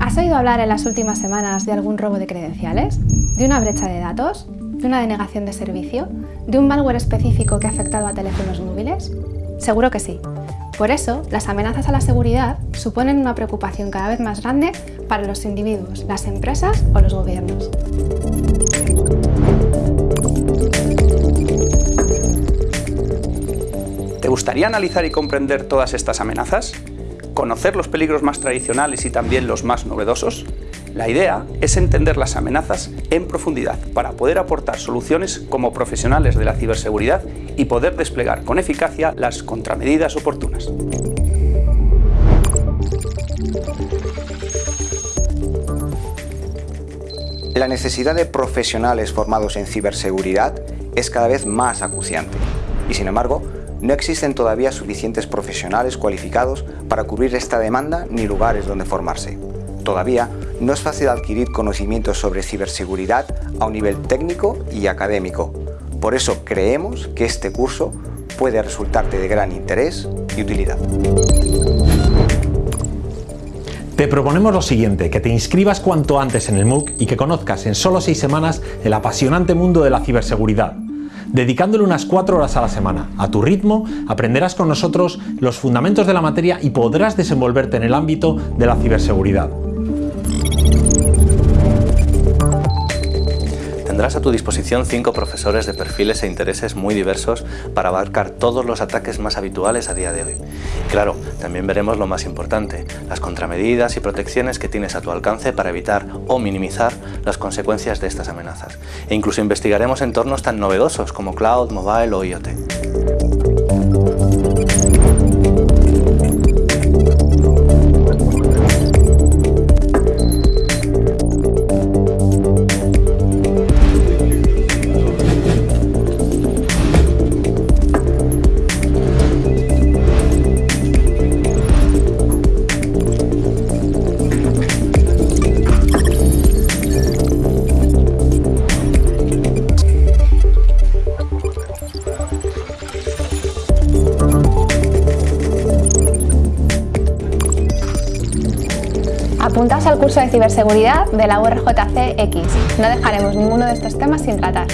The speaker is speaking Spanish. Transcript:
¿Has oído hablar en las últimas semanas de algún robo de credenciales? ¿De una brecha de datos? ¿De una denegación de servicio? ¿De un malware específico que ha afectado a teléfonos móviles? Seguro que sí. Por eso, las amenazas a la seguridad suponen una preocupación cada vez más grande para los individuos, las empresas o los gobiernos. Gustaría analizar y comprender todas estas amenazas? ¿Conocer los peligros más tradicionales y también los más novedosos? La idea es entender las amenazas en profundidad para poder aportar soluciones como profesionales de la ciberseguridad y poder desplegar con eficacia las contramedidas oportunas. La necesidad de profesionales formados en ciberseguridad es cada vez más acuciante y sin embargo no existen todavía suficientes profesionales cualificados para cubrir esta demanda ni lugares donde formarse. Todavía no es fácil adquirir conocimientos sobre ciberseguridad a un nivel técnico y académico. Por eso creemos que este curso puede resultarte de gran interés y utilidad. Te proponemos lo siguiente, que te inscribas cuanto antes en el MOOC y que conozcas en solo seis semanas el apasionante mundo de la ciberseguridad. Dedicándole unas cuatro horas a la semana, a tu ritmo, aprenderás con nosotros los fundamentos de la materia y podrás desenvolverte en el ámbito de la ciberseguridad. Tendrás a tu disposición cinco profesores de perfiles e intereses muy diversos para abarcar todos los ataques más habituales a día de hoy. Claro, también veremos lo más importante, las contramedidas y protecciones que tienes a tu alcance para evitar o minimizar las consecuencias de estas amenazas. E incluso investigaremos entornos tan novedosos como cloud, mobile o IoT. Apuntaos al curso de ciberseguridad de la URJCX. No dejaremos ninguno de estos temas sin tratar.